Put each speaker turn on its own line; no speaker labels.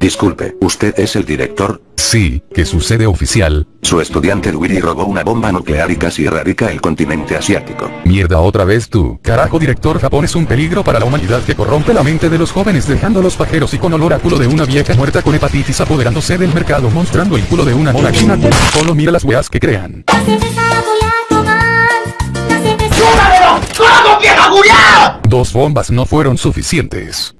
Disculpe, ¿usted es el director?
Sí, ¿qué sucede oficial?
Su estudiante Luigi robó una bomba nuclear y casi erradica el continente asiático.
Mierda otra vez tú. Carajo director Japón es un peligro para la humanidad que corrompe la mente de los jóvenes dejándolos pajeros y con olor a culo de una vieja muerta con hepatitis apoderándose del mercado mostrando el culo de una mona china. Solo mira las weas que crean. Dos bombas no fueron suficientes.